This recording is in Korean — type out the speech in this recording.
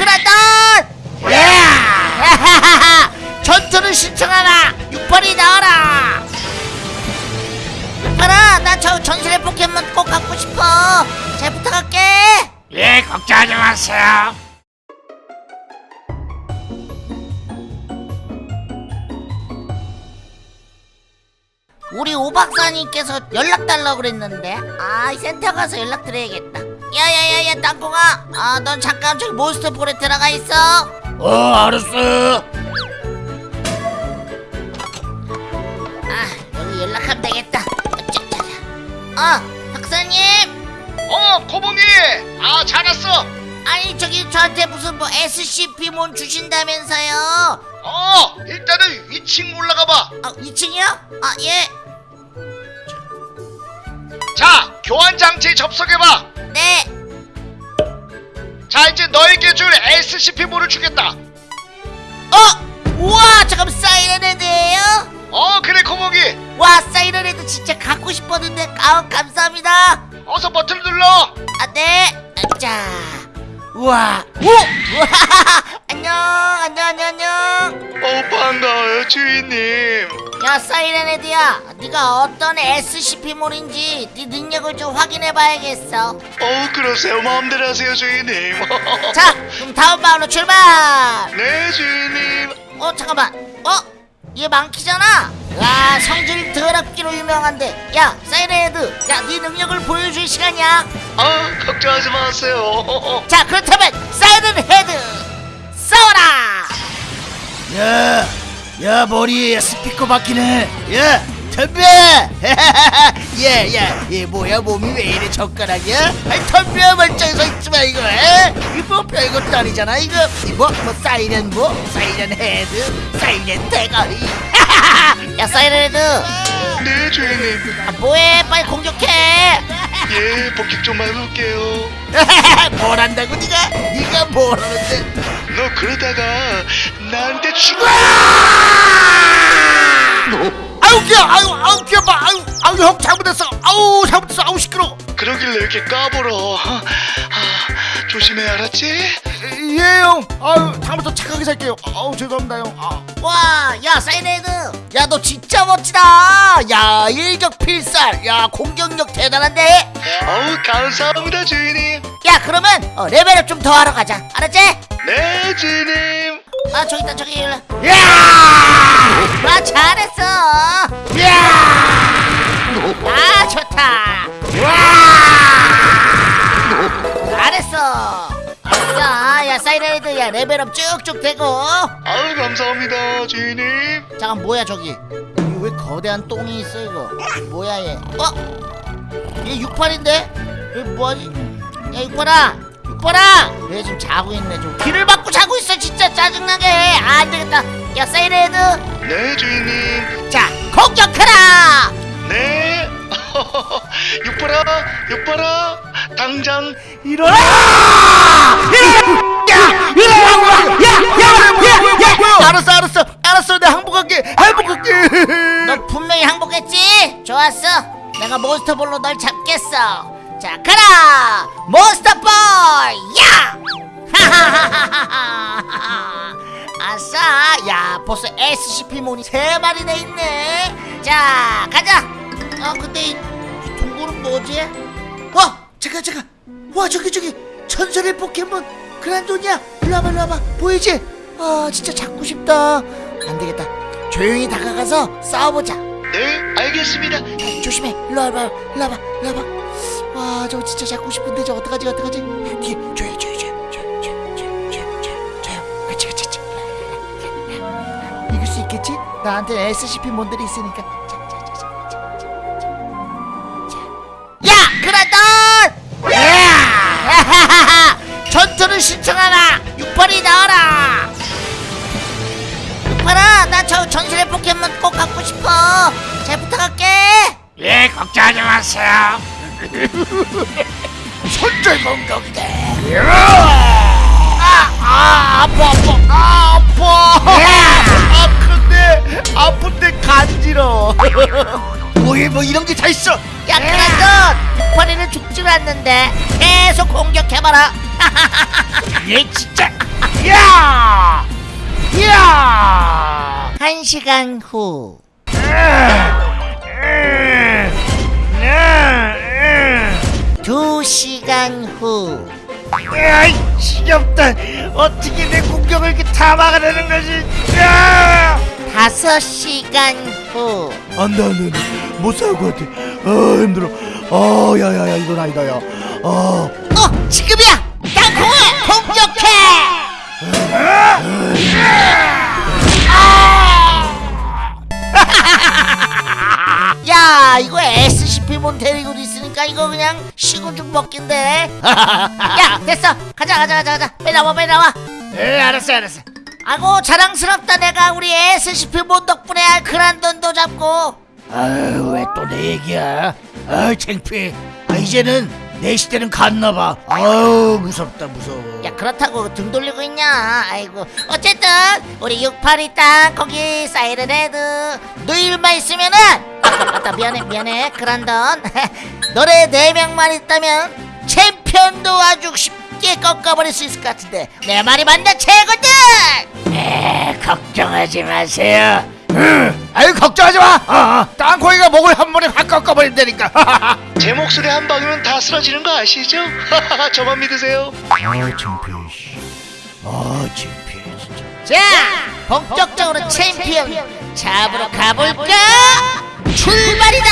그라돈! 야! 전투를 신청하라! 육팔이 나와라! 육팔아, 나 저 전설의 포켓몬 꼭 갖고 싶어! 잘 부탁할게! 예, 걱정하지 마세요. 우리 오박사님께서 연락 달라고 그랬는데 아 센터 가서 연락 드려야겠다 야야야야 땅콩아 아 넌 잠깐 저기 몬스터 볼에 들어가 있어 어, 알았어. 아 여기 연락하면 되겠다. 어 박사님 어, 코봉이! 아, 잘 왔어! 아니 저기 저한테 무슨 뭐 SCP몬 주신다면서요 어, 일단은 위층 올라가 봐. 아 2층이요? 아예 자, 교환 장치에 접속해 봐. 네. 자, 이제 너에게 줄 SCP모를 주겠다. 어? 우와 잠깐 사이렌헤드예요? 어, 그래, 코봉이. 와 사이렌헤드 진짜 갖고 싶었는데 아 감사합니다 어서 버튼 눌러. 아, 네. 아, 자. 우와. 오! 우와! 안녕. 안녕, 안녕, 안녕. 어, 반가워요, 주인님. 야, 사이렌헤드야. 네가 어떤 SCP몰인지 네 능력을 좀 확인해 봐야겠어. 어, 그러세요. 마음대로 하세요, 주인님. 자, 그럼 다음 마을로 출발. 네, 주인님. 어, 잠깐만. 어? 얘 망키잖아. 와, 성질 더럽기로 유명한데. 야, 사이렌헤드. 야, 네 능력을 보여줄 시간이야. 아, 걱정하지 마세요. 자, 그렇다면 사이렌헤드 싸워라. 야, 야 머리에 스피커 박히네. 야, 덤벼. 야, 야, 얘 뭐야 몸이 왜 이래 젓가락이야? 아이 덤벼 멀뚱히 서 있지 마 이거. 에? 이거 뭐 별것도 아니잖아 이거. 이뭐 뭐 사이렌 뭐 사이렌 헤드, 사이렌 대가리. 야, 사이렌 헤드. 네, 주인님. 아, 뭐해? 빨리 공격해. 예, 복귀 좀만 해볼게요. 뭘 한다고 네가? 네가 뭘 하는데? 너 그러다가 나한테 죽어! 아우 귀야, 아우 아우 귀여 봐, 아우 아우 형 잘못했어, 아우 잘못했어, 아우 시끄러. 그러길래 이렇게 까불어. 아, 조심해, 알았지? 예 형, 아우 다음부터 착하게 살게요. 아우 죄송합니다 형. 아. 와, 야, 너 진짜 멋지다 야 일격 필살 야 공격력 대단한데 어우, 감사합니다, 주인님. 야, 그러면 어, 레벨업 좀 더 하러 가자. 알았지? 네, 주인님. 아, 저기 있다, 저기 일로. 야! 아, 잘했어. 야! 아, 좋다. 사이렌헤드, 야, level up 쭉쭉 되고. 아우, 감사합니다, 주인님. 잠깐, 뭐야, 저기. 왜 거대한 똥이 있어, 이거? 뭐야, 얘? 어? 얘 68인데? 얘 뭐하지? 야, 68아! 68아! 얘 지금 자고 있네, 좀. 귀를 막고 자고 있어, 진짜 짜증나게. 아, 안 되겠다. 야, 사이렌헤드. 네, 주인님. 자, 공격하라! 네. 육바라, 육바라, 당장 일어나! 야! 야! 야! 야! 알았어 알았어 알았어 내가 항복할게 항복할게 너 분명히 항복했지? 좋았어. 내가 몬스터볼로 널 잡겠어. 자, 가라! 몬스터볼! 야! 하하하하하하! 아싸! 야, 벌써 SCP몬이 세 마리나 있네. 자, 가자. 어, 근데 이, 이 동굴은 뭐지? 어, 잠깐 잠깐. 와, 저기 저기 전설의 포켓몬 그란돈이야 일로 와봐 일로 와봐. 보이지? 아 진짜 잡고 싶다. 안되겠다. 조용히 다가가서 싸워보자. 네 알겠습니다. 아, 조심해. 일로 와봐 일로 와봐 일로 와봐. 아 저거 진짜 잡고 싶은데 저 어떡하지 어떡하지? 뒤에 조용히 조용히 조용히 조용히 조용히 조용히 조용히 그치 그치 그치. 이길 수 있겠지? 나한테 SCP 몬들이 있으니까. 전투를 신청하라. 육팔이 나와라. 육팔아 나 저 전설의 포켓몬 꼭 갖고 싶어. 잘 부탁할게. 예 걱정하지 마세요. 손절 공격이다 아, 아 아파 아파 아 아파. 아픈데 아픈데 간지러 뭐해 뭐 이런 게 다 있어 야 그라돈 육팔이는 죽질 않는데 계속 공격해봐라 얘 진짜 야! 야! 한 시간 후. 두 시간 후. 아이 지겹다 어떻게 내 공격을 이렇게 다 막아내는 거지 야! 다섯 시간 후. 안돼 안돼 안돼 못 살것 같아 아 힘들어 아 야야야 이건 아니다 야아 어, 지금이야! 땅콩아, 공격해! 야, 이거 SCP몬 데리고 있으니까 이거 그냥 쉬고 좀 먹긴데. 야, 됐어. 가자, 가자, 가자, 가자. 빨리 나와, 빨리 나와. 에 알았어 알았어 아고, 자랑스럽다. 내가 우리 SCP몬 덕분에 그란 돈도 잡고. 아유 왜 또 내 얘기야? 아유 창피해. 아, 이제는 내 시대는 갔나봐. 아유 무섭다 무서워. 야 그렇다고 등 돌리고 있냐? 아이고. 어쨌든 우리 682땅 거기 사이렌 헤드. 너 일만 있으면은 아까 맞다 미안해 미안해. 그란던 너네 네 명만 있다면 챔피언도 아주 쉽게 꺾어버릴 수 있을 것 같은데. 내 말이 맞나 최고들? 에 걱정하지 마세요 아유 걱정하지 마. 어, 어. 땅콩이가 목을 한 번에 확 꺾어버린다니까. 제 목소리 한 방이면 다 쓰러지는 거 아시죠? 저만 믿으세요. 아 창피해 아 창피해 진짜. 자 본격적으로 챔피언 잡으러 가볼까? 출발이다